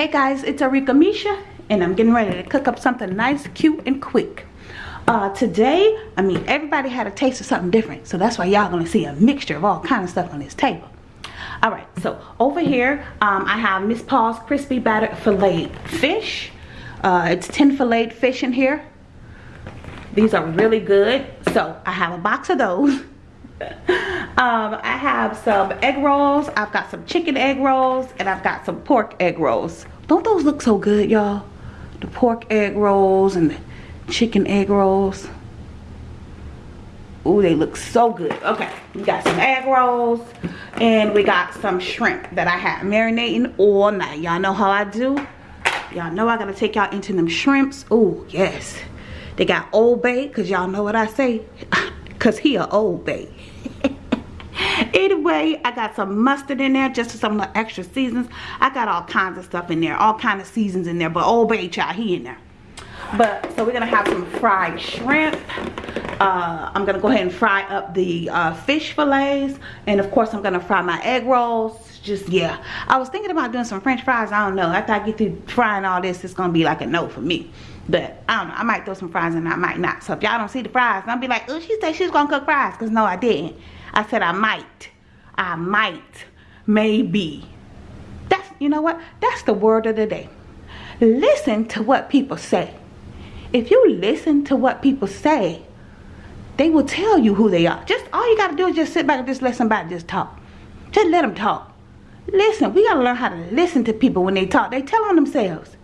Hey guys, it's Arika Misha and I'm getting ready to cook up something nice, cute, and quick. Uh, today, I mean, everybody had a taste of something different, so that's why y'all gonna see a mixture of all kind of stuff on this table. Alright, so over here, um, I have Miss Paul's Crispy Battered Filleted Fish. Uh, it's 10 filleted fish in here. These are really good, so I have a box of those. um, I have some egg rolls. I've got some chicken egg rolls. And I've got some pork egg rolls. Don't those look so good, y'all? The pork egg rolls and the chicken egg rolls. Ooh, they look so good. Okay, we got some egg rolls. And we got some shrimp that I had marinating all night. Y'all know how I do? Y'all know I gotta take y'all into them shrimps. Oh, yes. They got Old Bay, because y'all know what I say. Because he a Old Bay. Anyway i got some mustard in there just for some of the extra seasons i got all kinds of stuff in there all kind of seasons in there but old bay child he in there. But so we're gonna have some fried shrimp. Uh, i'm gonna go ahead and fry up the uh, fish fillets and of course i'm gonna fry my egg rolls. Just yeah. I was thinking about doing some french fries i don't know. After i get through frying all this it's gonna be like a no for me. But i don't know i might throw some fries in i might not. So if y'all don't see the fries don't be like oh she said she's gonna cook fries because no i didn't I said I might. I might. Maybe. That's, you know what? That's the word of the day. Listen to what people say. If you listen to what people say, they will tell you who they are. Just all you got to do is just sit back and just let somebody just talk. Just let them talk. Listen, we got to learn how to listen to people when they talk. They tell on themselves.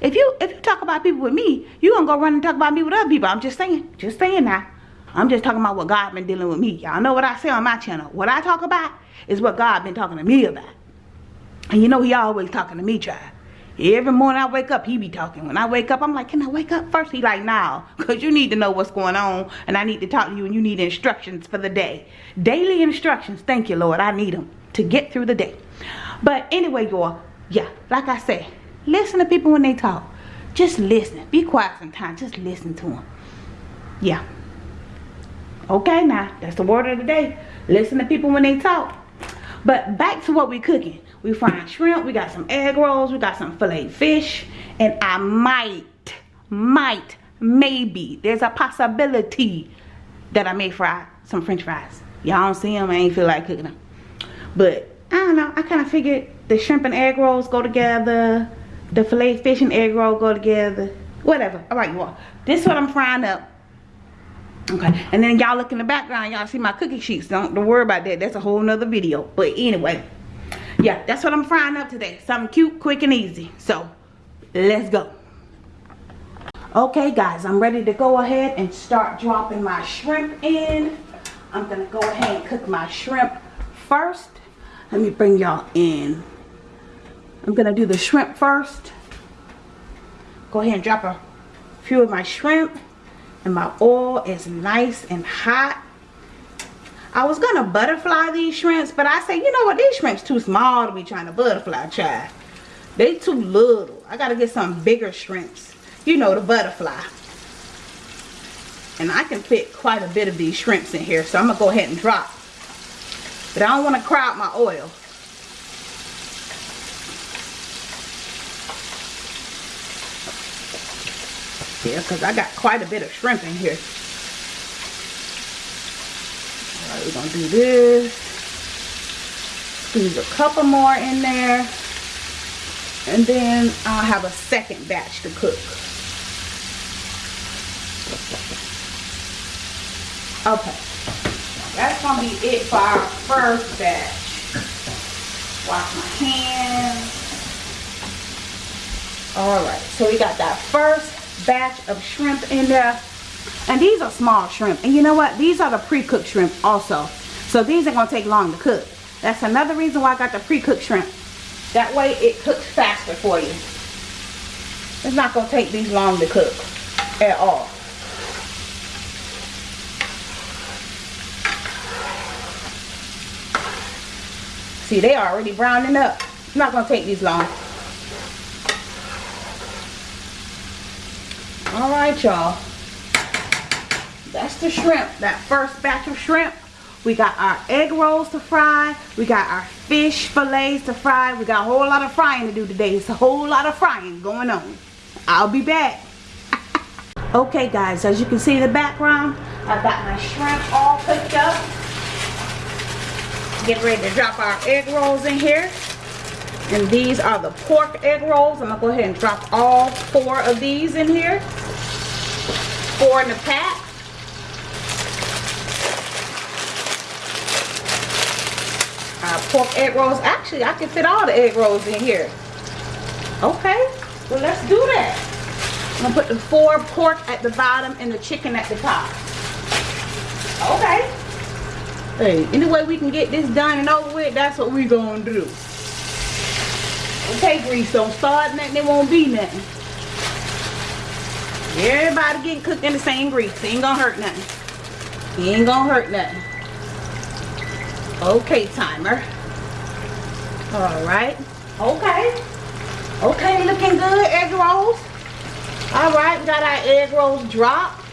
If you if you talk about people with me, you gonna go run and talk about me with other people. I'm just saying. Just saying now. I'm just talking about what God been dealing with me. Y'all know what I say on my channel. What I talk about is what God been talking to me about. And you know he always talking to me, child. Every morning I wake up, he be talking. When I wake up, I'm like, can I wake up first? He like, now, because you need to know what's going on, and I need to talk to you, and you need instructions for the day. Daily instructions, thank you, Lord. I need them to get through the day. But anyway, y'all, yeah, like I said, listen to people when they talk. Just listen. Be quiet sometimes. Just listen to them. Yeah. Okay now, that's the word of the day. Listen to people when they talk. But back to what we cooking. We frying shrimp, we got some egg rolls, we got some filet fish, and I might, might, maybe, there's a possibility that I may fry some french fries. Y'all don't see them, I ain't feel like cooking them. But, I don't know, I kind of figured the shrimp and egg rolls go together, the filet fish and egg roll go together, whatever. All right, you all. This is what I'm frying up okay. And then y'all look in the background y'all see my cookie sheets. Don't, don't worry about that. That's a whole nother video. But anyway yeah that's what i'm frying up today. Something cute quick and easy. So let's go. Okay guys i'm ready to go ahead and start dropping my shrimp in. I'm gonna go ahead and cook my shrimp first. Let me bring y'all in. I'm gonna do the shrimp first. Go ahead and drop a few of my shrimp and my oil is nice and hot. I was gonna butterfly these shrimps but I say you know what? These shrimps too small to be trying to butterfly child. They too little. I gotta get some bigger shrimps. You know the butterfly. And I can fit quite a bit of these shrimps in here so I'm gonna go ahead and drop. But I don't want to crowd my oil because I got quite a bit of shrimp in here. Alright, we're going to do this. Squeeze a couple more in there. And then I'll have a second batch to cook. Okay. That's going to be it for our first batch. Wash my hands. Alright, so we got that first batch of shrimp in there. And these are small shrimp. And you know what? These are the pre-cooked shrimp also. So these are going to take long to cook. That's another reason why I got the pre-cooked shrimp. That way it cooks faster for you. It's not going to take these long to cook at all. See, they are already browning up. It's not going to take these long. All right y'all that's the shrimp that first batch of shrimp We got our egg rolls to fry. We got our fish fillets to fry. We got a whole lot of frying to do today. It's a whole lot of frying going on. I'll be back. okay guys, as you can see in the background, I've got my shrimp all cooked up. Get ready to drop our egg rolls in here. And these are the pork egg rolls. I'm going to go ahead and drop all four of these in here. Four in the pack. Pork egg rolls. Actually, I can fit all the egg rolls in here. Okay, well let's do that. I'm to put the four pork at the bottom and the chicken at the top. Okay. Hey, any way we can get this done and over with, that's what we're going to do. Okay, grease, don't start nothing, it won't be nothing. Everybody getting cooked in the same grease. Ain't gonna hurt nothing. Ain't gonna hurt nothing. Okay, timer. Alright. Okay. Okay, looking good. Egg rolls. Alright, we got our egg rolls dropped.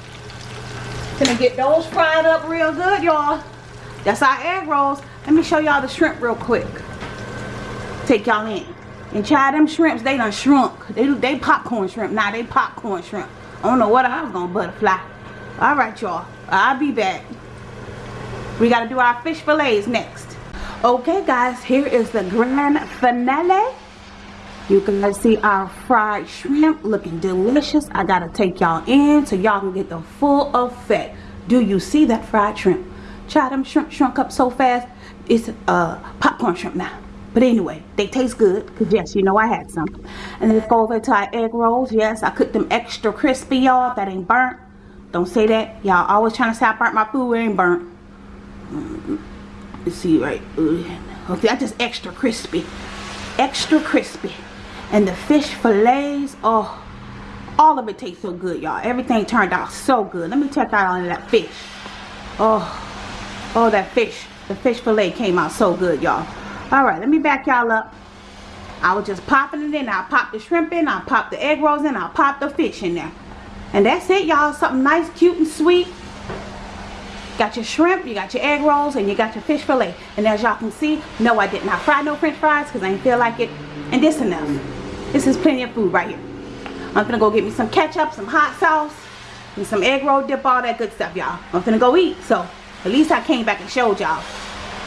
Gonna get those fried up real good, y'all. That's our egg rolls. Let me show y'all the shrimp real quick. Take y'all in. And try them shrimps, they done shrunk. They they popcorn shrimp. Now nah, they popcorn shrimp. I don't know what I was gonna butterfly. Alright y'all. I'll be back. We gotta do our fish fillets next. Okay guys, here is the grand finale. You can see our fried shrimp looking delicious. I gotta take y'all in so y'all can get the full effect. Do you see that fried shrimp? Try them shrimp shrunk up so fast. It's uh, popcorn shrimp now. But anyway, they taste good. Because yes, you know I had some. And let's go over to our egg rolls. Yes, I cooked them extra crispy, y'all. That ain't burnt. Don't say that. Y'all always trying to say I burnt my food. It ain't burnt. Mm-hmm. Let's see right. Okay, I just extra crispy. Extra crispy. And the fish fillets. Oh, all of it tastes so good, y'all. Everything turned out so good. Let me check out on that fish. Oh, oh, that fish. The fish fillet came out so good, y'all. All right, let me back y'all up. I was just popping it in. I'll pop the shrimp in. I'll pop the egg rolls in. I'll pop the fish in there. And that's it, y'all. Something nice, cute, and sweet. Got your shrimp, you got your egg rolls, and you got your fish fillet. And as y'all can see, no, I did not fry no french fries because I didn't feel like it. And this enough. This is plenty of food right here. I'm gonna go get me some ketchup, some hot sauce, and some egg roll dip, all that good stuff, y'all. I'm gonna go eat. So, at least I came back and showed y'all.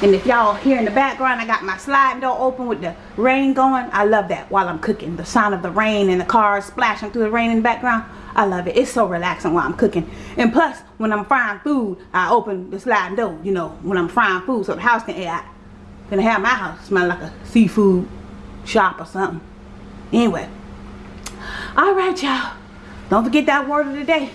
And if y'all hear in the background, I got my sliding door open with the rain going. I love that while I'm cooking. The sound of the rain and the cars splashing through the rain in the background. I love it. It's so relaxing while I'm cooking. And plus, when I'm frying food, I open the sliding door, you know, when I'm frying food so the house can out. Gonna have my house smell like a seafood shop or something. Anyway. Alright, y'all. Don't forget that word of the day.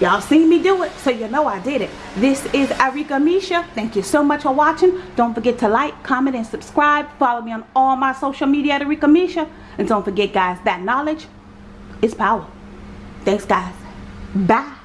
Y'all seen me do it, so you know I did it. This is Arika Misha. Thank you so much for watching. Don't forget to like, comment, and subscribe. Follow me on all my social media at Arika Misha. And don't forget, guys, that knowledge is power. Thanks, guys. Bye.